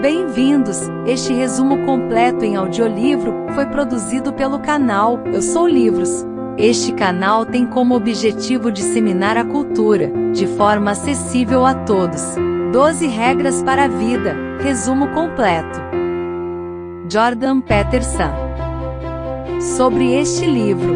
bem-vindos! Este resumo completo em audiolivro foi produzido pelo canal Eu Sou Livros. Este canal tem como objetivo disseminar a cultura, de forma acessível a todos. 12 regras para a vida, resumo completo. Jordan Peterson. Sobre este livro.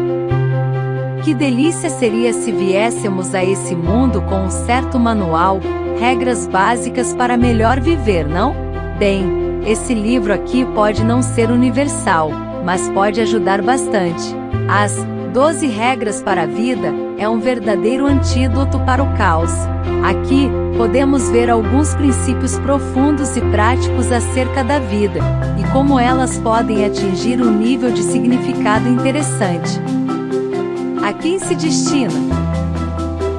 Que delícia seria se viéssemos a esse mundo com um certo manual, regras básicas para melhor viver, não? Bem, esse livro aqui pode não ser universal, mas pode ajudar bastante. As 12 regras para a vida é um verdadeiro antídoto para o caos. Aqui, podemos ver alguns princípios profundos e práticos acerca da vida, e como elas podem atingir um nível de significado interessante. A quem se destina?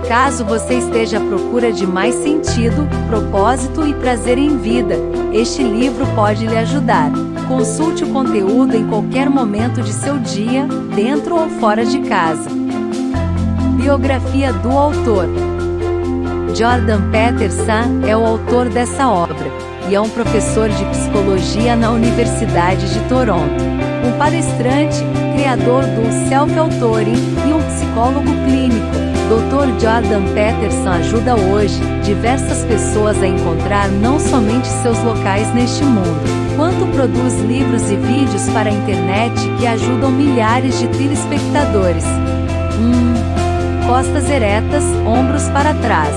Caso você esteja à procura de mais sentido, propósito e prazer em vida, este livro pode lhe ajudar. Consulte o conteúdo em qualquer momento de seu dia, dentro ou fora de casa. Biografia do autor Jordan Peterson é o autor dessa obra, e é um professor de psicologia na Universidade de Toronto. Um palestrante, criador do self-authoring e um psicólogo clínico. Dr. Jordan Peterson ajuda hoje diversas pessoas a encontrar não somente seus locais neste mundo, quanto produz livros e vídeos para a internet que ajudam milhares de telespectadores. 1. Hum, costas eretas, ombros para trás.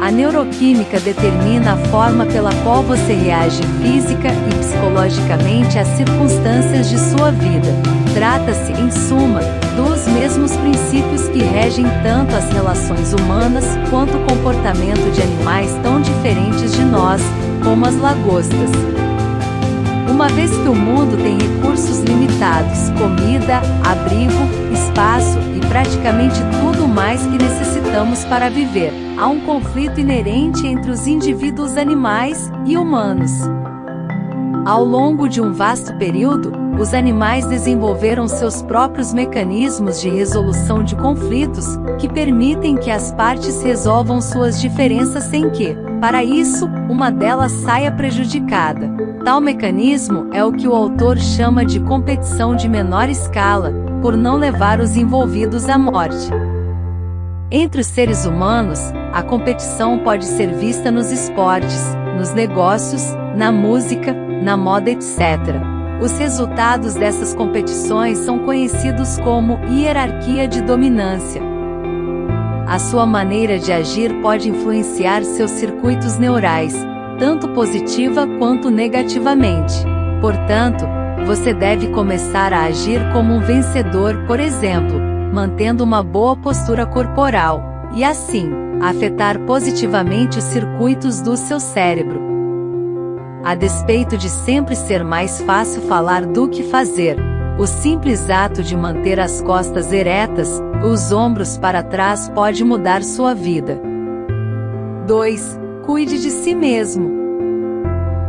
A neuroquímica determina a forma pela qual você reage física e psicologicamente às circunstâncias de sua vida. Trata-se, em suma, dos mesmos princípios que regem tanto as relações humanas quanto o comportamento de animais tão diferentes de nós, como as lagostas. Uma vez que o mundo tem recursos limitados, comida, abrigo, espaço e praticamente tudo mais que necessitamos para viver, há um conflito inerente entre os indivíduos animais e humanos. Ao longo de um vasto período, os animais desenvolveram seus próprios mecanismos de resolução de conflitos, que permitem que as partes resolvam suas diferenças sem que, para isso, uma delas saia prejudicada. Tal mecanismo é o que o autor chama de competição de menor escala, por não levar os envolvidos à morte. Entre os seres humanos, a competição pode ser vista nos esportes, nos negócios, na música, na moda, etc. Os resultados dessas competições são conhecidos como hierarquia de dominância. A sua maneira de agir pode influenciar seus circuitos neurais, tanto positiva quanto negativamente. Portanto, você deve começar a agir como um vencedor, por exemplo, mantendo uma boa postura corporal, e assim, afetar positivamente os circuitos do seu cérebro. A despeito de sempre ser mais fácil falar do que fazer, o simples ato de manter as costas eretas, os ombros para trás pode mudar sua vida. 2. Cuide de si mesmo.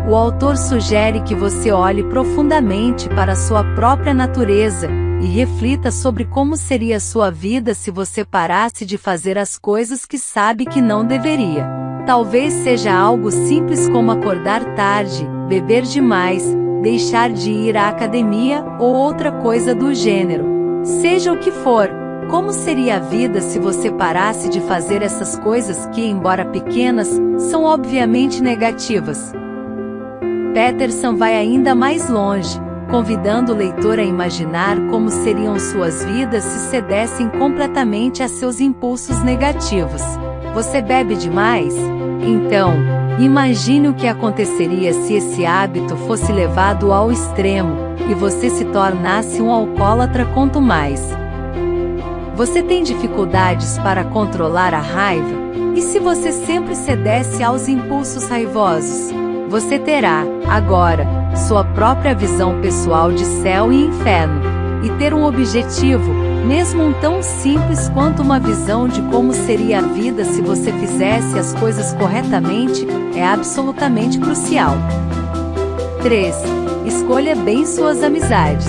O autor sugere que você olhe profundamente para sua própria natureza e reflita sobre como seria sua vida se você parasse de fazer as coisas que sabe que não deveria. Talvez seja algo simples como acordar tarde, beber demais, deixar de ir à academia ou outra coisa do gênero. Seja o que for, como seria a vida se você parasse de fazer essas coisas que, embora pequenas, são obviamente negativas? Peterson vai ainda mais longe, convidando o leitor a imaginar como seriam suas vidas se cedessem completamente a seus impulsos negativos. Você bebe demais? Então, Imagine o que aconteceria se esse hábito fosse levado ao extremo, e você se tornasse um alcoólatra quanto mais. Você tem dificuldades para controlar a raiva? E se você sempre cedesse aos impulsos raivosos? Você terá, agora, sua própria visão pessoal de céu e inferno. E ter um objetivo, mesmo um tão simples quanto uma visão de como seria a vida se você fizesse as coisas corretamente, é absolutamente crucial. 3. Escolha bem suas amizades.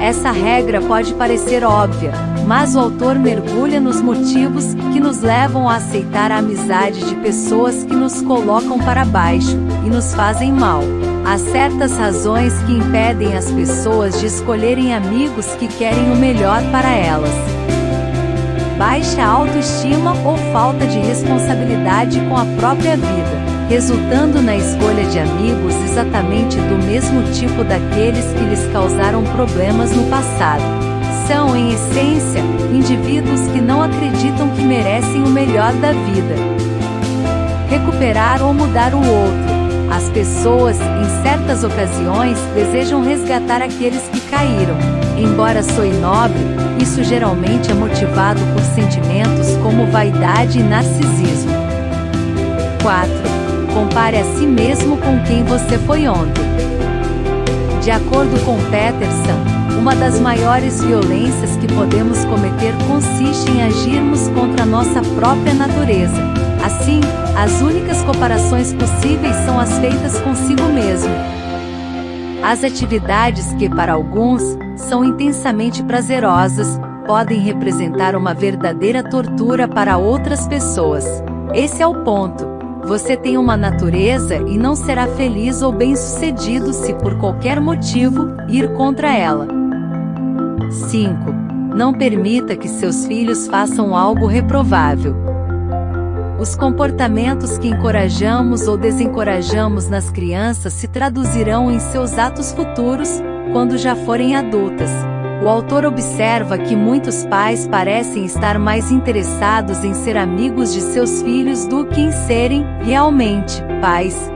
Essa regra pode parecer óbvia, mas o autor mergulha nos motivos que nos levam a aceitar a amizade de pessoas que nos colocam para baixo e nos fazem mal. Há certas razões que impedem as pessoas de escolherem amigos que querem o melhor para elas. Baixa autoestima ou falta de responsabilidade com a própria vida, resultando na escolha de amigos exatamente do mesmo tipo daqueles que lhes causaram problemas no passado. São, em essência, indivíduos que não acreditam que merecem o melhor da vida. Recuperar ou mudar o outro as pessoas, em certas ocasiões, desejam resgatar aqueles que caíram. Embora soe nobre, isso geralmente é motivado por sentimentos como vaidade e narcisismo. 4. Compare a si mesmo com quem você foi ontem. De acordo com Peterson, uma das maiores violências que podemos cometer consiste em agirmos contra a nossa própria natureza. Assim, as únicas comparações possíveis são as feitas consigo mesmo. As atividades que, para alguns, são intensamente prazerosas, podem representar uma verdadeira tortura para outras pessoas. Esse é o ponto. Você tem uma natureza e não será feliz ou bem-sucedido se, por qualquer motivo, ir contra ela. 5. Não permita que seus filhos façam algo reprovável. Os comportamentos que encorajamos ou desencorajamos nas crianças se traduzirão em seus atos futuros, quando já forem adultas. O autor observa que muitos pais parecem estar mais interessados em ser amigos de seus filhos do que em serem, realmente, pais.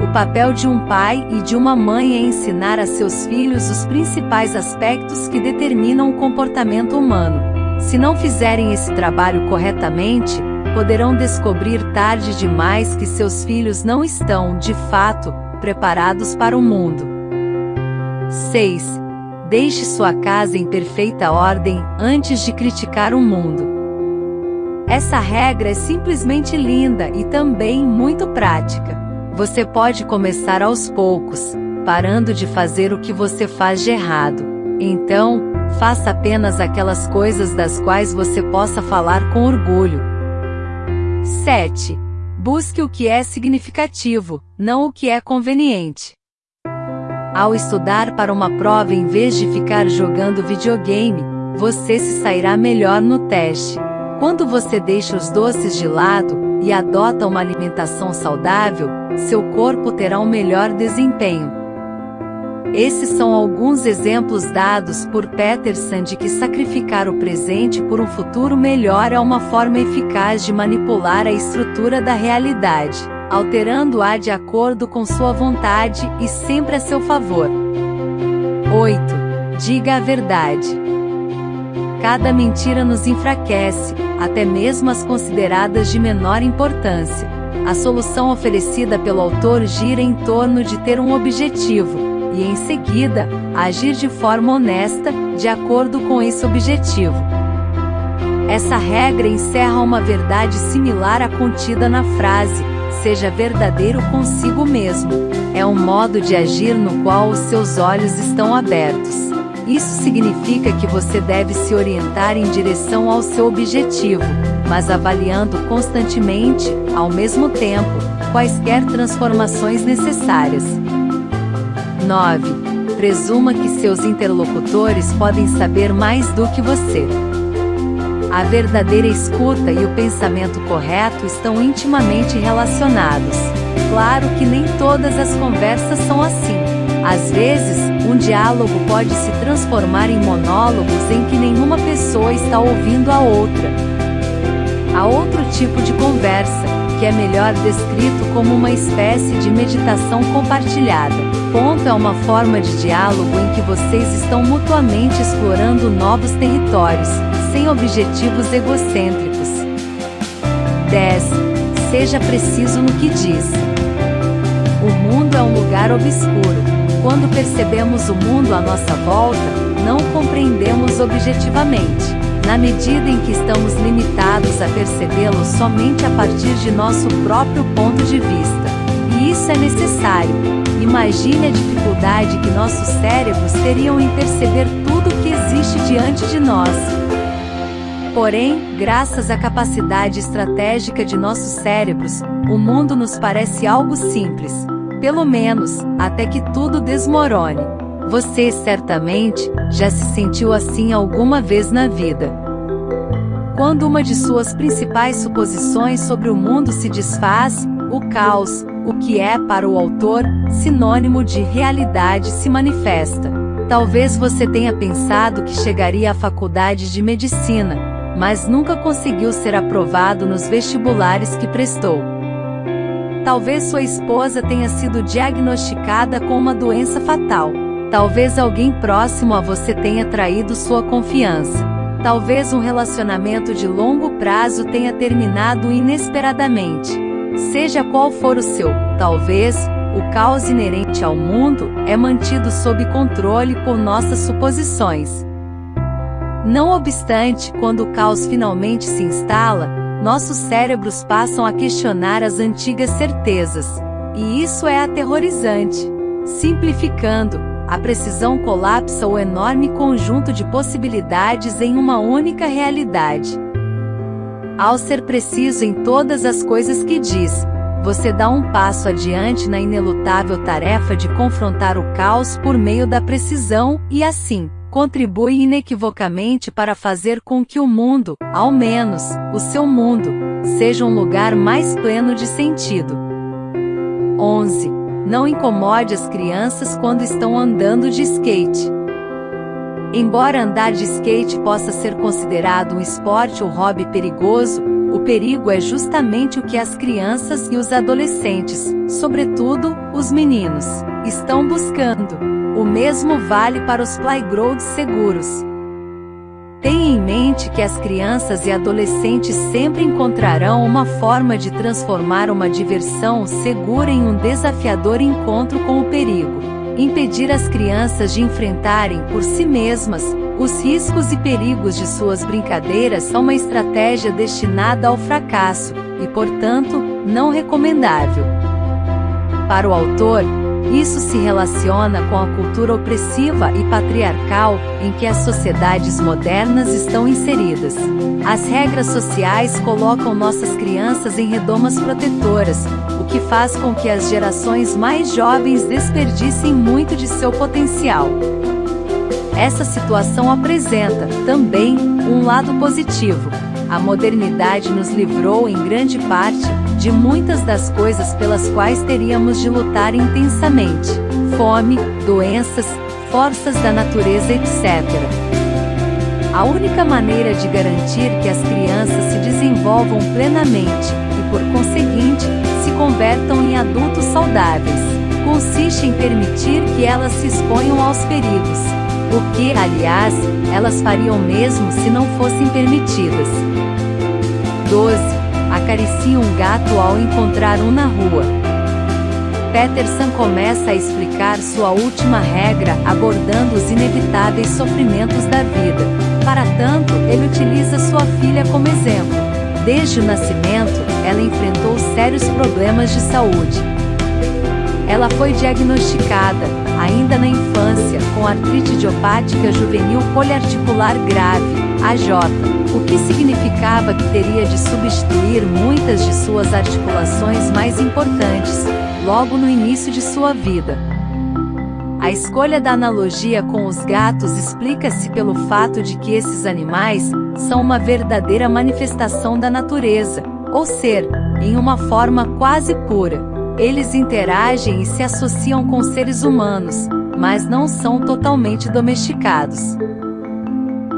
O papel de um pai e de uma mãe é ensinar a seus filhos os principais aspectos que determinam o comportamento humano. Se não fizerem esse trabalho corretamente, poderão descobrir tarde demais que seus filhos não estão, de fato, preparados para o mundo. 6. Deixe sua casa em perfeita ordem antes de criticar o mundo. Essa regra é simplesmente linda e também muito prática. Você pode começar aos poucos, parando de fazer o que você faz de errado. Então, faça apenas aquelas coisas das quais você possa falar com orgulho, 7. Busque o que é significativo, não o que é conveniente. Ao estudar para uma prova em vez de ficar jogando videogame, você se sairá melhor no teste. Quando você deixa os doces de lado e adota uma alimentação saudável, seu corpo terá um melhor desempenho. Esses são alguns exemplos dados por Peterson de que sacrificar o presente por um futuro melhor é uma forma eficaz de manipular a estrutura da realidade, alterando-a de acordo com sua vontade e sempre a seu favor. 8. Diga a verdade. Cada mentira nos enfraquece, até mesmo as consideradas de menor importância. A solução oferecida pelo autor gira em torno de ter um objetivo, e, em seguida, agir de forma honesta, de acordo com esse objetivo. Essa regra encerra uma verdade similar à contida na frase: seja verdadeiro consigo mesmo. É um modo de agir no qual os seus olhos estão abertos. Isso significa que você deve se orientar em direção ao seu objetivo, mas avaliando constantemente, ao mesmo tempo, quaisquer transformações necessárias. 9. Presuma que seus interlocutores podem saber mais do que você. A verdadeira escuta e o pensamento correto estão intimamente relacionados. Claro que nem todas as conversas são assim. Às vezes, um diálogo pode se transformar em monólogos em que nenhuma pessoa está ouvindo a outra. Há outro tipo de conversa, que é melhor descrito como uma espécie de meditação compartilhada. Ponto é uma forma de diálogo em que vocês estão mutuamente explorando novos territórios, sem objetivos egocêntricos. 10. Seja preciso no que diz. O mundo é um lugar obscuro. Quando percebemos o mundo à nossa volta, não compreendemos objetivamente na medida em que estamos limitados a percebê-lo somente a partir de nosso próprio ponto de vista. E isso é necessário. Imagine a dificuldade que nossos cérebros teriam em perceber tudo o que existe diante de nós. Porém, graças à capacidade estratégica de nossos cérebros, o mundo nos parece algo simples. Pelo menos, até que tudo desmorone. Você certamente já se sentiu assim alguma vez na vida. Quando uma de suas principais suposições sobre o mundo se desfaz, o caos, o que é para o autor sinônimo de realidade, se manifesta. Talvez você tenha pensado que chegaria à faculdade de medicina, mas nunca conseguiu ser aprovado nos vestibulares que prestou. Talvez sua esposa tenha sido diagnosticada com uma doença fatal. Talvez alguém próximo a você tenha traído sua confiança. Talvez um relacionamento de longo prazo tenha terminado inesperadamente. Seja qual for o seu, talvez, o caos inerente ao mundo é mantido sob controle por nossas suposições. Não obstante, quando o caos finalmente se instala, nossos cérebros passam a questionar as antigas certezas. E isso é aterrorizante. Simplificando, a precisão colapsa o enorme conjunto de possibilidades em uma única realidade. Ao ser preciso em todas as coisas que diz, você dá um passo adiante na inelutável tarefa de confrontar o caos por meio da precisão, e assim, contribui inequivocamente para fazer com que o mundo, ao menos, o seu mundo, seja um lugar mais pleno de sentido. 11. Não incomode as crianças quando estão andando de skate. Embora andar de skate possa ser considerado um esporte ou hobby perigoso, o perigo é justamente o que as crianças e os adolescentes, sobretudo, os meninos, estão buscando. O mesmo vale para os playgrounds seguros. Tenha em mente que as crianças e adolescentes sempre encontrarão uma forma de transformar uma diversão segura em um desafiador encontro com o perigo. Impedir as crianças de enfrentarem por si mesmas os riscos e perigos de suas brincadeiras é uma estratégia destinada ao fracasso e, portanto, não recomendável. Para o autor, isso se relaciona com a cultura opressiva e patriarcal em que as sociedades modernas estão inseridas. As regras sociais colocam nossas crianças em redomas protetoras, o que faz com que as gerações mais jovens desperdicem muito de seu potencial. Essa situação apresenta, também, um lado positivo. A modernidade nos livrou, em grande parte, de muitas das coisas pelas quais teríamos de lutar intensamente: fome, doenças, forças da natureza, etc. A única maneira de garantir que as crianças se desenvolvam plenamente e, por conseguinte, se convertam em adultos saudáveis consiste em permitir que elas se exponham aos perigos. O que, aliás, elas fariam mesmo se não fossem permitidas. 12 acaricia um gato ao encontrar um na rua. Peterson começa a explicar sua última regra abordando os inevitáveis sofrimentos da vida. Para tanto, ele utiliza sua filha como exemplo. Desde o nascimento, ela enfrentou sérios problemas de saúde. Ela foi diagnosticada, ainda na infância, com artrite idiopática juvenil poliarticular grave, AJ, o que significava que teria de substituir muitas de suas articulações mais importantes, logo no início de sua vida. A escolha da analogia com os gatos explica-se pelo fato de que esses animais são uma verdadeira manifestação da natureza, ou ser, em uma forma quase pura. Eles interagem e se associam com seres humanos, mas não são totalmente domesticados.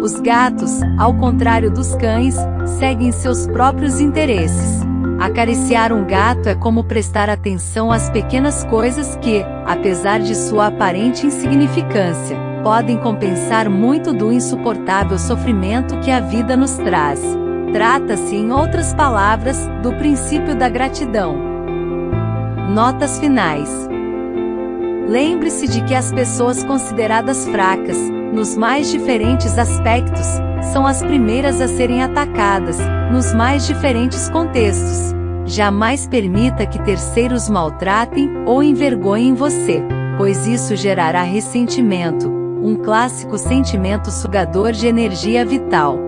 Os gatos, ao contrário dos cães, seguem seus próprios interesses. Acariciar um gato é como prestar atenção às pequenas coisas que, apesar de sua aparente insignificância, podem compensar muito do insuportável sofrimento que a vida nos traz. Trata-se, em outras palavras, do princípio da gratidão. Notas finais. Lembre-se de que as pessoas consideradas fracas, nos mais diferentes aspectos, são as primeiras a serem atacadas, nos mais diferentes contextos. Jamais permita que terceiros maltratem ou envergonhem você, pois isso gerará ressentimento, um clássico sentimento sugador de energia vital.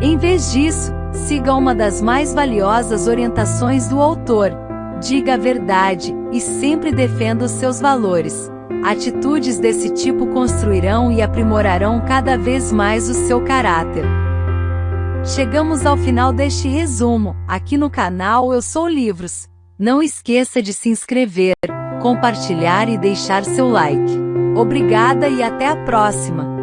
Em vez disso, siga uma das mais valiosas orientações do autor. Diga a verdade e sempre defenda os seus valores. Atitudes desse tipo construirão e aprimorarão cada vez mais o seu caráter. Chegamos ao final deste resumo. Aqui no canal Eu Sou Livros. Não esqueça de se inscrever, compartilhar e deixar seu like. Obrigada e até a próxima!